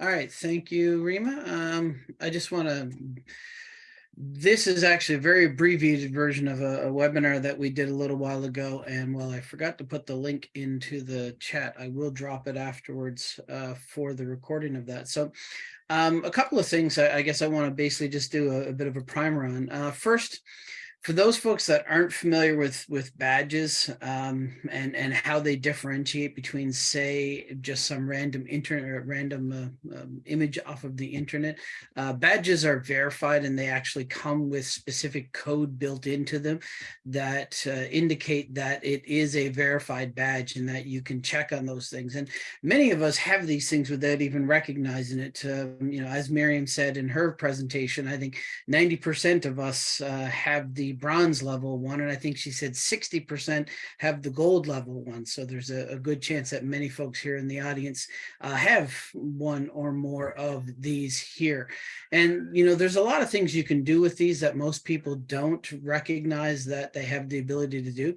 All right, thank you, Rima. Um, I just want to, this is actually a very abbreviated version of a, a webinar that we did a little while ago. And while I forgot to put the link into the chat, I will drop it afterwards uh, for the recording of that. So um, a couple of things I, I guess I want to basically just do a, a, bit of a primer on. Uh, first, for those folks that aren't familiar with with badges um, and and how they differentiate between say just some random internet random uh, um, image off of the internet uh, badges are verified and they actually come with specific code built into them that uh, indicate that it is a verified badge and that you can check on those things. And many of us have these things without even recognizing it um, you know as Miriam said in her presentation I think 90 percent of us uh, have the bronze level one, and I think she said 60% have the gold level one. So there's a, a, good chance that many folks here in the audience uh, have one or more of these here. And, you know, there's a lot of things you can do with these that most people don't recognize that they have the ability to do.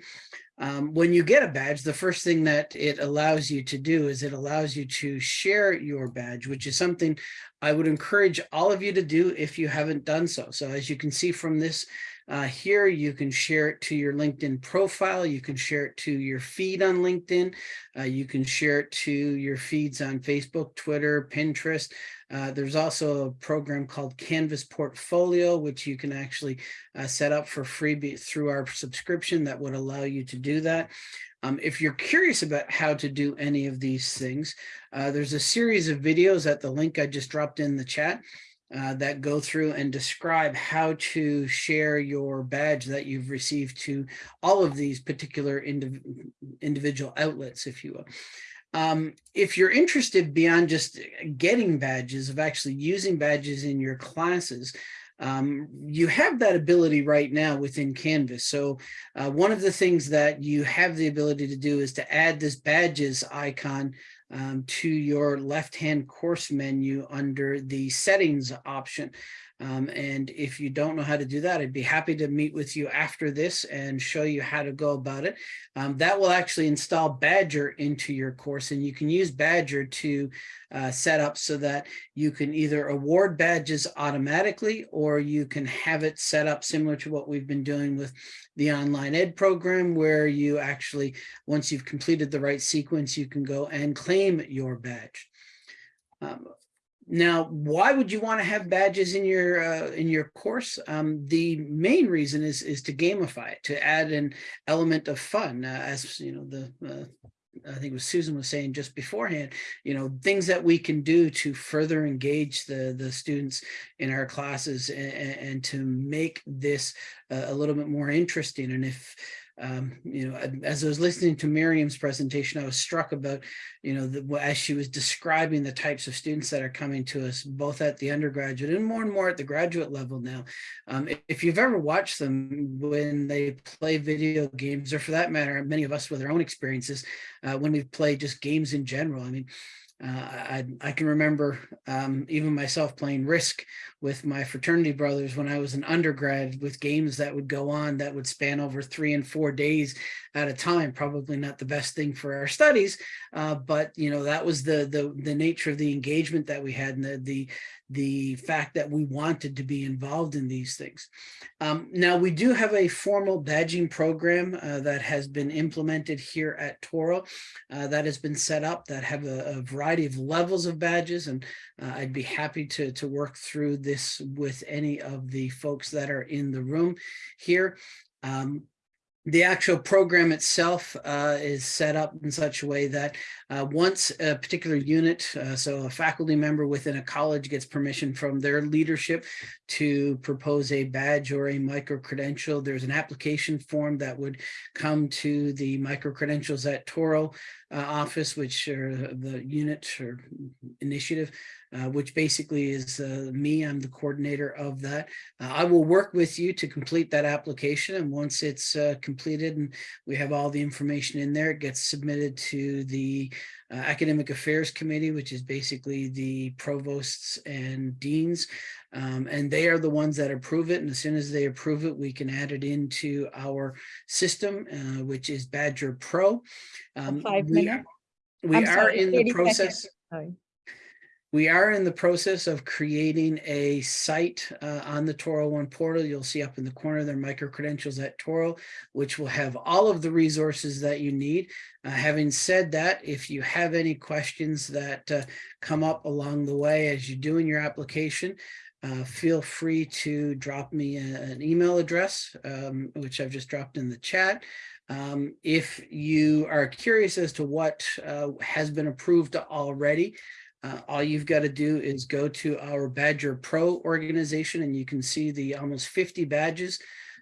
Um, when you get a badge, the first thing that it allows you to do is it allows you to share your badge, which is something I would encourage all of you to do if you haven't done so. So as you can see from this uh, here, you can share it to your LinkedIn profile. You can share it to your feed on LinkedIn. Uh, you can share it to your feeds on Facebook, Twitter, Pinterest. Uh, there's also a program called Canvas Portfolio, which you can actually uh, set up for free through our subscription that would allow you to do that. Um, if you're curious about how to do any of these things, uh, there's a series of videos at the link I just dropped in the chat uh, that go through and describe how to share your badge that you've received to all of these particular indiv individual outlets, if you will. Um, if you're interested beyond just getting badges, of actually using badges in your classes, um, you have that ability right now within Canvas. So uh, one of the things that you have the ability to do is to add this badges icon um, to your left-hand course menu under the settings option. Um, and if you don't know how to do that, I'd be happy to meet with you after this and show you how to go about it. Um, that will actually install Badgr into your course and you can use Badgr to uh, set up so that you can either award badges automatically or you can have it set up similar to what we've been doing with the online ed program where you actually, once you've completed the right sequence, you can go and claim your badge. Um, now, why would you want to have badges in your uh, in your course? Um, the main reason is is to gamify it, to add an element of fun. Uh, as you know, the uh, I think was Susan was saying just beforehand, you know, things that we can do to further engage the the students in our classes and, and to make this uh, a little bit more interesting. And if um, you know, as I was listening to Miriam's presentation, I was struck about, you know, the, as she was describing the types of students that are coming to us, both at the undergraduate and more and more at the graduate level now. Um, if you've ever watched them when they play video games, or for that matter, many of us with our own experiences, uh, when we play just games in general, I mean, uh, I, I can remember um, even myself playing Risk with my fraternity brothers when I was an undergrad with games that would go on that would span over three and four days at a time. Probably not the best thing for our studies, uh, but you know that was the the the nature of the engagement that we had and the the the fact that we wanted to be involved in these things. Um, now we do have a formal badging program uh, that has been implemented here at Touro uh, that has been set up that have a, a variety of levels of badges and uh, I'd be happy to, to work through this with any of the folks that are in the room here. Um, the actual program itself uh, is set up in such a way that uh, once a particular unit, uh, so a faculty member within a college gets permission from their leadership to propose a badge or a micro-credential, there's an application form that would come to the micro-credentials at Touro uh, office, which are the unit or initiative, uh, which basically is uh, me. I'm the coordinator of that. Uh, I will work with you to complete that application. And once it's uh, completed and we have all the information in there, it gets submitted to the uh, Academic Affairs Committee, which is basically the provosts and deans. Um, and they are the ones that approve it. And as soon as they approve it, we can add it into our system, uh, which is Badgr Pro. Um, Five we minutes. are, we are in the 30 process. We are in the process of creating a site uh, on the Touro One portal. You'll see up in the corner there micro credentials at Touro, which will have all of the resources that you need. Uh, having said that, if you have any questions that uh, come up along the way as you're doing your application, uh, feel free to drop me a- an email address, um, which I've just dropped in the chat. Um, if you are curious as to what uh, has been approved already, uh, all you've got to do is go to our Badgr Pro organization and you can see the almost 50 badges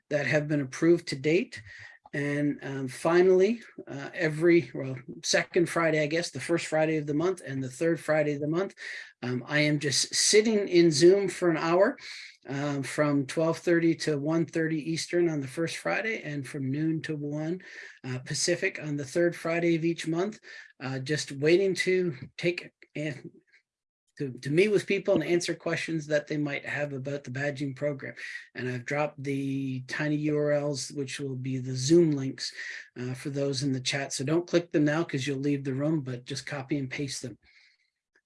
that have been approved to date. And um, finally, uh, every, well, second Friday, I guess, the first Friday of the month and the third Friday of the month, um, I am just sitting in Zoom for an hour um, from 12:30 to 1:30 Eastern on the first Friday and from noon to 1 uh, Pacific on the third Friday of each month, uh, just waiting to take to, to meet with people and answer questions that they might have about the badging program. And I've dropped the tiny URLs, which will be the Zoom links uh, for those in the chat. So don't click them now because you'll leave the room, but just copy and paste them.